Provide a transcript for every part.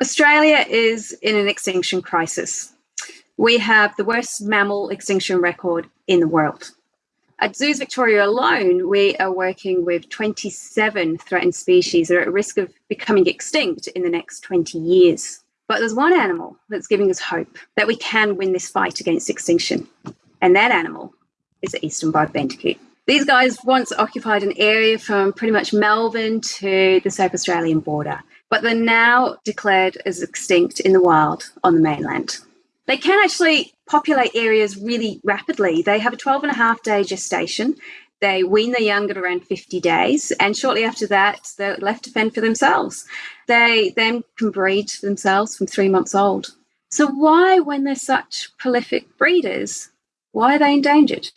Australia is in an extinction crisis. We have the worst mammal extinction record in the world. At Zoos Victoria alone, we are working with 27 threatened species that are at risk of becoming extinct in the next 20 years. But there's one animal that's giving us hope that we can win this fight against extinction. And that animal is the eastern barred bandicoot. These guys once occupied an area from pretty much Melbourne to the South Australian border but they're now declared as extinct in the wild on the mainland. They can actually populate areas really rapidly. They have a 12 and a half day gestation. They wean their young at around 50 days, and shortly after that, they're left to fend for themselves. They then can breed themselves from three months old. So, why, when they're such prolific breeders, why are they endangered?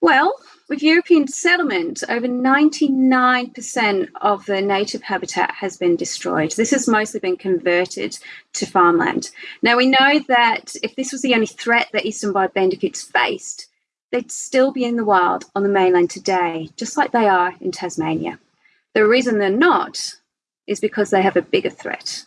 Well, with European settlement, over 99% of the native habitat has been destroyed. This has mostly been converted to farmland. Now, we know that if this was the only threat that eastern barred bandicoots faced, they'd still be in the wild on the mainland today, just like they are in Tasmania. The reason they're not is because they have a bigger threat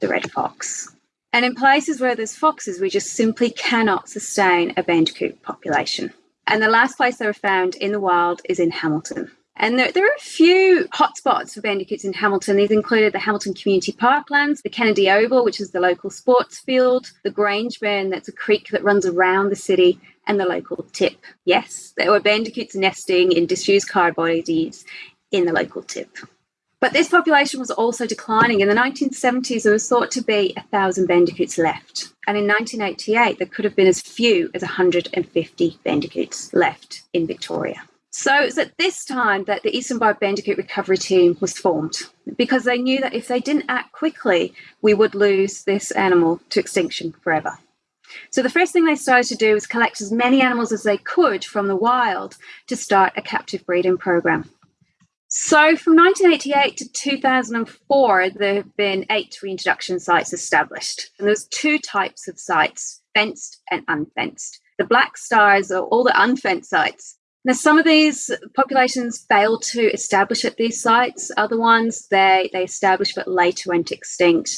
the red fox. And in places where there's foxes, we just simply cannot sustain a bandicoot population. And the last place they were found in the wild is in Hamilton. And there, there, are a few hotspots for bandicoots in Hamilton. These included the Hamilton Community Parklands, the Kennedy Oval, which is the local sports field, the Grange Burn, that's a creek that runs around the city, and the local tip. Yes, there were bandicoots nesting in disused car bodies in the local tip. But this population was also declining. In the 1970s, there was thought to be 1,000 bandicoots left. And in 1988, there could have been as few as 150 bandicoots left in Victoria. So it was at this time that the Eastern Barred Bandicoot Recovery Team was formed because they knew that if they didn't act quickly, we would lose this animal to extinction forever. So the first thing they started to do was collect as many animals as they could from the wild to start a captive breeding program. So from 1988 to 2004, there have been eight reintroduction sites established. And there's two types of sites, fenced and unfenced. The black stars are all the unfenced sites. Now, some of these populations failed to establish at these sites. Other ones, they, they established but later went extinct.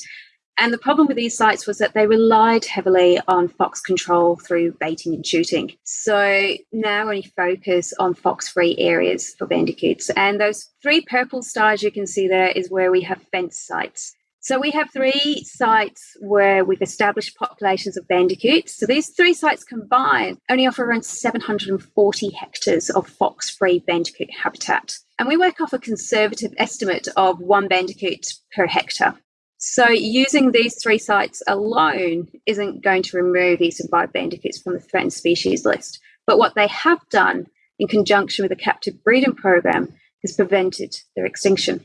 And the problem with these sites was that they relied heavily on fox control through baiting and shooting. So now we focus on fox free areas for bandicoots. And those three purple stars you can see there is where we have fence sites. So we have three sites where we've established populations of bandicoots. So these three sites combined only offer around 740 hectares of fox-free bandicoot habitat. And we work off a conservative estimate of one bandicoot per hectare. So using these three sites alone isn't going to remove eastern barred bandicoots from the threatened species list. But what they have done in conjunction with a captive breeding program has prevented their extinction.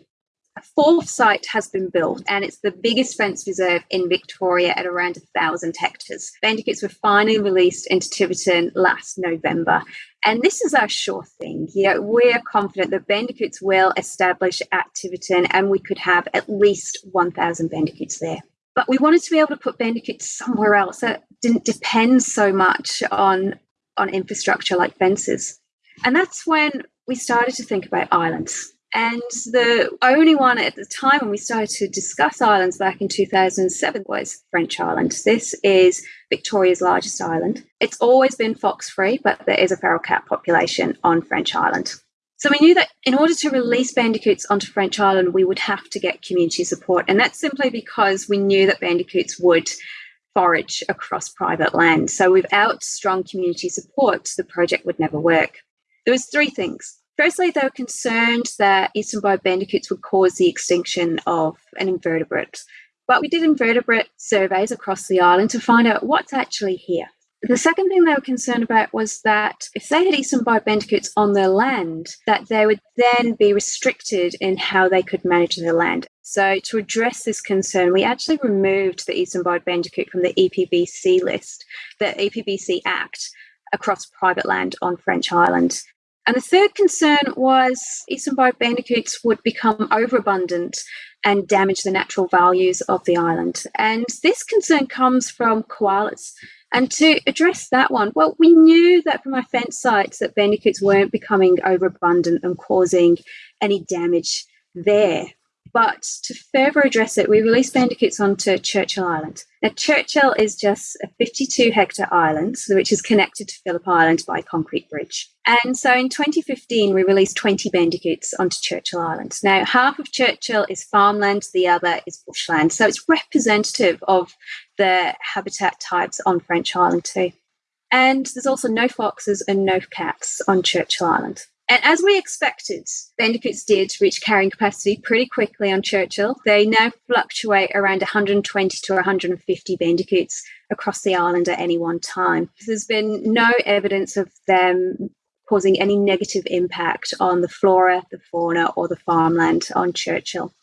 A fourth site has been built, and it's the biggest fence reserve in Victoria at around 1,000 hectares. Bandicoots were finally released into Tiverton last November, and this is our sure thing. You know, we're confident that bandicoots will establish at Tiverton, and we could have at least 1,000 bandicoots there. But we wanted to be able to put bandicoots somewhere else that didn't depend so much on, on infrastructure like fences. And that's when we started to think about islands and the only one at the time when we started to discuss islands back in 2007 was French Island. This is Victoria's largest island. It's always been fox free, but there is a feral cat population on French Island. So we knew that in order to release bandicoots onto French Island, we would have to get community support. And that's simply because we knew that bandicoots would forage across private land. So without strong community support, the project would never work. There was three things. Firstly, they were concerned that eastern barred bandicoots would cause the extinction of an invertebrate. But we did invertebrate surveys across the island to find out what's actually here. The second thing they were concerned about was that if they had eastern barred bandicoots on their land, that they would then be restricted in how they could manage their land. So to address this concern, we actually removed the eastern barred bandicoot from the EPBC list, the EPBC Act, across private land on French Island. And the third concern was barred bandicoots would become overabundant and damage the natural values of the island. And this concern comes from koalas. And to address that one, well, we knew that from our fence sites that bandicoots weren't becoming overabundant and causing any damage there. But to further address it, we released bandicoots onto Churchill Island. Now, Churchill is just a 52 hectare island, which is connected to Phillip Island by a concrete bridge. And so in 2015, we released 20 bandicoots onto Churchill Island. Now, half of Churchill is farmland, the other is bushland. So it's representative of the habitat types on French Island, too. And there's also no foxes and no cats on Churchill Island. And as we expected, bandicoots did reach carrying capacity pretty quickly on Churchill. They now fluctuate around 120 to 150 bandicoots across the island at any one time. There's been no evidence of them causing any negative impact on the flora, the fauna, or the farmland on Churchill.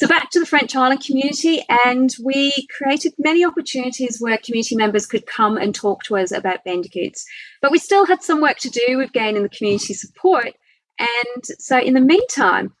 So back to the French Island community, and we created many opportunities where community members could come and talk to us about bandicoots. But we still had some work to do with gaining the community support. And so in the meantime,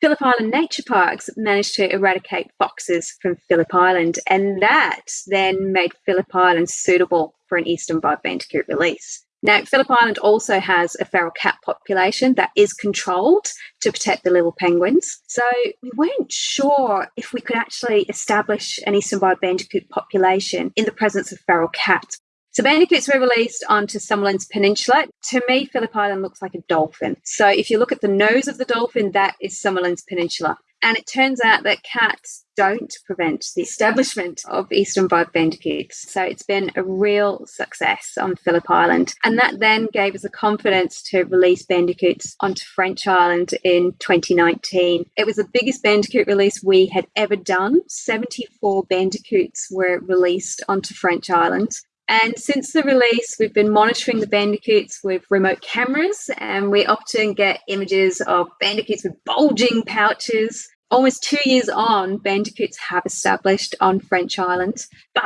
Phillip Island Nature Parks managed to eradicate foxes from Phillip Island, and that then made Phillip Island suitable for an eastern barred bandicoot release. Now, Phillip Island also has a feral cat population that is controlled to protect the little penguins. So we weren't sure if we could actually establish an eastern barred bandicoot population in the presence of feral cats. So bandicoots were released onto Summerlands Peninsula. To me, Phillip Island looks like a dolphin. So if you look at the nose of the dolphin, that is Summerlands Peninsula. And it turns out that cats don't prevent the establishment of eastern barred bandicoots. So it's been a real success on Phillip Island. And that then gave us the confidence to release bandicoots onto French Island in 2019. It was the biggest bandicoot release we had ever done. 74 bandicoots were released onto French Island. And since the release, we've been monitoring the bandicoots with remote cameras, and we often get images of bandicoots with bulging pouches. Almost two years on, bandicoots have established on French Island. But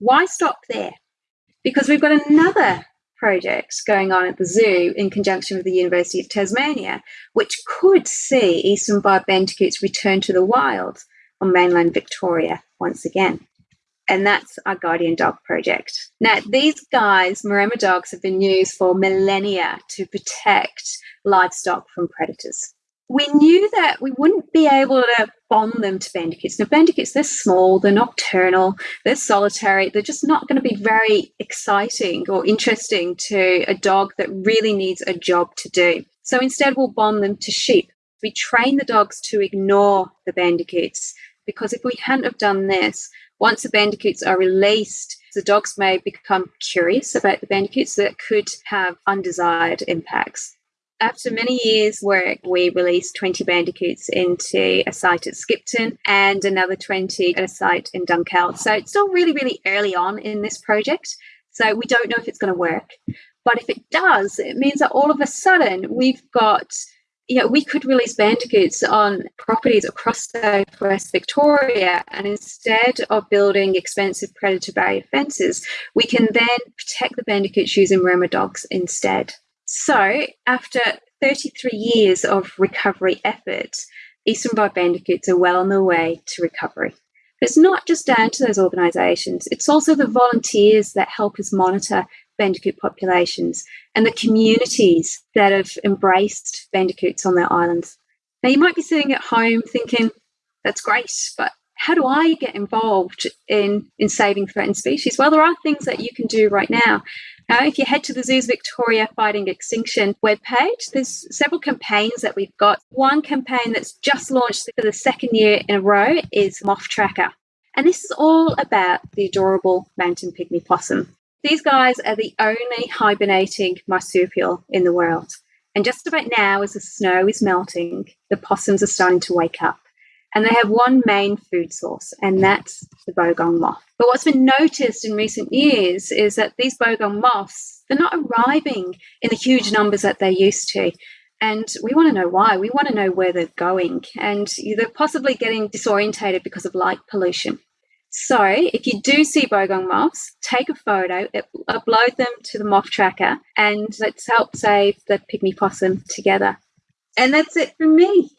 why stop there? Because we've got another project going on at the zoo in conjunction with the University of Tasmania, which could see eastern barred bandicoots return to the wild on mainland Victoria once again and that's our Guardian Dog Project. Now, these guys, Maremma dogs, have been used for millennia to protect livestock from predators. We knew that we wouldn't be able to bond them to bandicoots. Now, bandicoots, they're small, they're nocturnal, they're solitary, they're just not going to be very exciting or interesting to a dog that really needs a job to do. So instead, we'll bond them to sheep. We train the dogs to ignore the bandicoots because if we hadn't have done this, once the bandicoots are released, the dogs may become curious about the bandicoots that could have undesired impacts. After many years' work, we released 20 bandicoots into a site at Skipton and another 20 at a site in Dunkeld. So it's still really, really early on in this project. So we don't know if it's going to work. But if it does, it means that all of a sudden we've got know, we could release bandicoots on properties across southwest Victoria, and instead of building expensive predator barrier fences, we can then protect the bandicoots using Maremma dogs instead. So, after 33 years of recovery efforts, Eastern Barred Bandicoots are well on their way to recovery. But it's not just down to those organisations, it's also the volunteers that help us monitor bandicoot populations and the communities that have embraced bandicoots on their islands. Now, you might be sitting at home thinking, that's great, but how do I get involved in, in saving threatened species? Well, there are things that you can do right now. Now, if you head to the Zoos Victoria Fighting Extinction webpage, there's several campaigns that we've got. One campaign that's just launched for the second year in a row is Moth Tracker. And this is all about the adorable mountain pygmy possum. These guys are the only hibernating marsupial in the world. And just about now, as the snow is melting, the possums are starting to wake up. And they have one main food source, and that's the bogong moth. But what's been noticed in recent years is that these bogong moths, they're not arriving in the huge numbers that they're used to. And we want to know why. We want to know where they're going. And they're possibly getting disorientated because of light pollution. So if you do see bogong moths, take a photo, upload them to the moth tracker, and let's help save the pygmy possum together. And that's it from me.